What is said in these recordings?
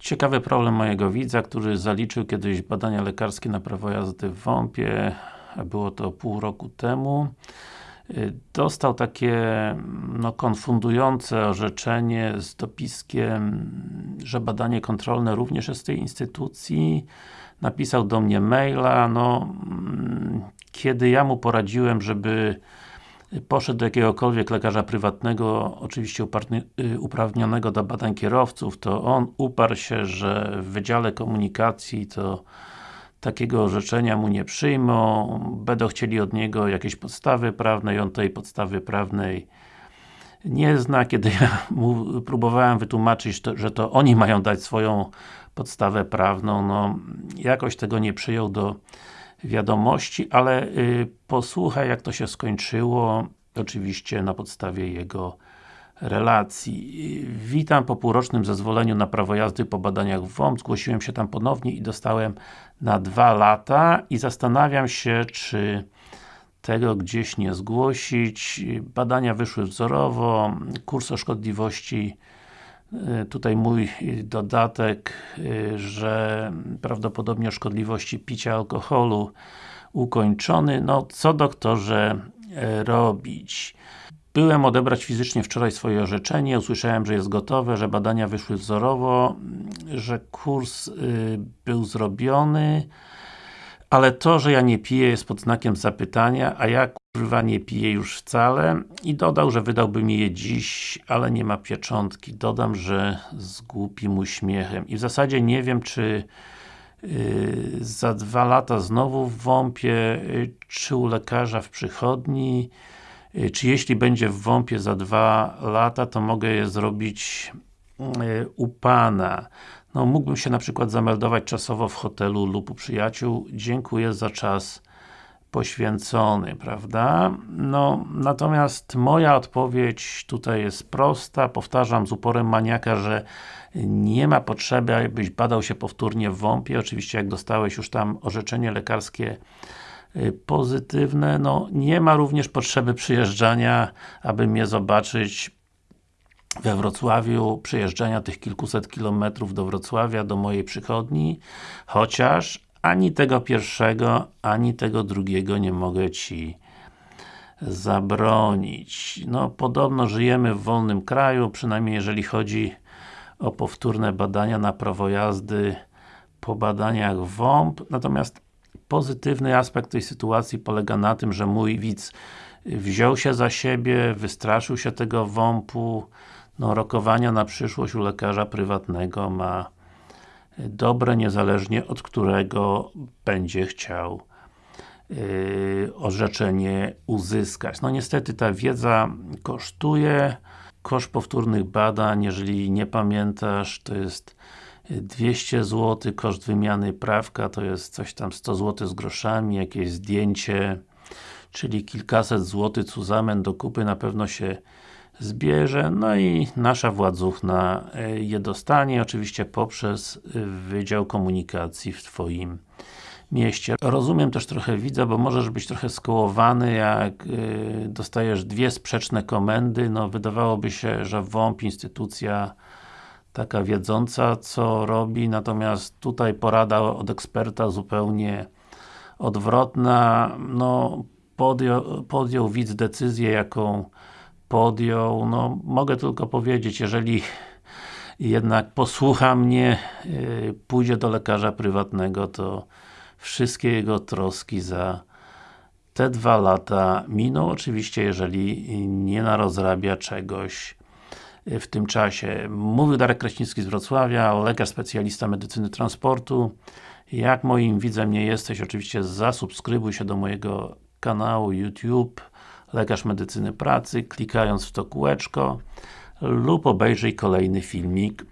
Ciekawy problem mojego widza, który zaliczył kiedyś badania lekarskie na prawo jazdy w WOMP-ie, było to pół roku temu. Dostał takie no, konfundujące orzeczenie z dopiskiem, że badanie kontrolne również jest z tej instytucji. Napisał do mnie maila, no mm, kiedy ja mu poradziłem, żeby poszedł do jakiegokolwiek lekarza prywatnego, oczywiście y, uprawnionego do badań kierowców, to on uparł się, że w Wydziale Komunikacji to takiego orzeczenia mu nie przyjmą, będą chcieli od niego jakieś podstawy prawne i on tej podstawy prawnej nie zna. Kiedy ja mu próbowałem wytłumaczyć, to, że to oni mają dać swoją podstawę prawną, no jakoś tego nie przyjął do wiadomości, ale y, posłuchaj jak to się skończyło, oczywiście na podstawie jego relacji. Witam po półrocznym zezwoleniu na prawo jazdy po badaniach w. Zgłosiłem się tam ponownie i dostałem na dwa lata i zastanawiam się, czy tego gdzieś nie zgłosić. Badania wyszły wzorowo, kurs o szkodliwości tutaj mój dodatek, y, że prawdopodobnie szkodliwości picia alkoholu ukończony. No, co doktorze e, robić? Byłem odebrać fizycznie wczoraj swoje orzeczenie, usłyszałem, że jest gotowe, że badania wyszły wzorowo, że kurs był zrobiony, ale to, że ja nie piję jest pod znakiem zapytania, a ja kurwa nie piję już wcale i dodał, że wydałby mi je dziś, ale nie ma pieczątki. Dodam, że z głupim uśmiechem i w zasadzie nie wiem, czy yy, za dwa lata znowu w WOMP-ie, yy, czy u lekarza w przychodni, Y, czy jeśli będzie w WOMP-ie za dwa lata, to mogę je zrobić y, u Pana. No, mógłbym się na przykład zameldować czasowo w hotelu lub u przyjaciół. Dziękuję za czas poświęcony, prawda? No, natomiast moja odpowiedź tutaj jest prosta, powtarzam z uporem maniaka, że nie ma potrzeby, abyś badał się powtórnie w WOMP-ie. Oczywiście jak dostałeś już tam orzeczenie lekarskie Y, pozytywne, no nie ma również potrzeby przyjeżdżania, aby mnie zobaczyć we Wrocławiu, przyjeżdżania tych kilkuset kilometrów do Wrocławia, do mojej przychodni, chociaż ani tego pierwszego, ani tego drugiego nie mogę Ci zabronić. No, podobno żyjemy w wolnym kraju, przynajmniej jeżeli chodzi o powtórne badania na prawo jazdy po badaniach WOMP, natomiast Pozytywny aspekt tej sytuacji polega na tym, że mój widz wziął się za siebie, wystraszył się tego WOMP-u, no rokowania na przyszłość u lekarza prywatnego ma dobre, niezależnie od którego będzie chciał yy, orzeczenie uzyskać. No niestety ta wiedza kosztuje, koszt powtórnych badań, jeżeli nie pamiętasz, to jest 200 zł, koszt wymiany prawka to jest coś tam 100 zł z groszami, jakieś zdjęcie, czyli kilkaset złotych cuzamen do kupy na pewno się zbierze, no i nasza władzuchna e, je dostanie, oczywiście poprzez e, Wydział Komunikacji w Twoim mieście. Rozumiem też trochę widza, bo możesz być trochę skołowany, jak e, dostajesz dwie sprzeczne komendy, no wydawałoby się, że WOMP, instytucja taka wiedząca, co robi, natomiast tutaj porada od eksperta zupełnie odwrotna, no podjął, podjął widz decyzję, jaką podjął, no mogę tylko powiedzieć, jeżeli jednak posłucha mnie, yy, pójdzie do lekarza prywatnego, to wszystkie jego troski za te dwa lata miną, oczywiście jeżeli nie narozrabia czegoś w tym czasie. Mówił Darek Kraśnicki z Wrocławia, lekarz specjalista medycyny transportu. Jak moim widzem nie jesteś, oczywiście zasubskrybuj się do mojego kanału YouTube Lekarz Medycyny Pracy, klikając w to kółeczko lub obejrzyj kolejny filmik.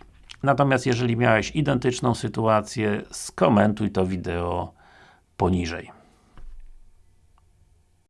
Natomiast jeżeli miałeś identyczną sytuację, skomentuj to wideo poniżej.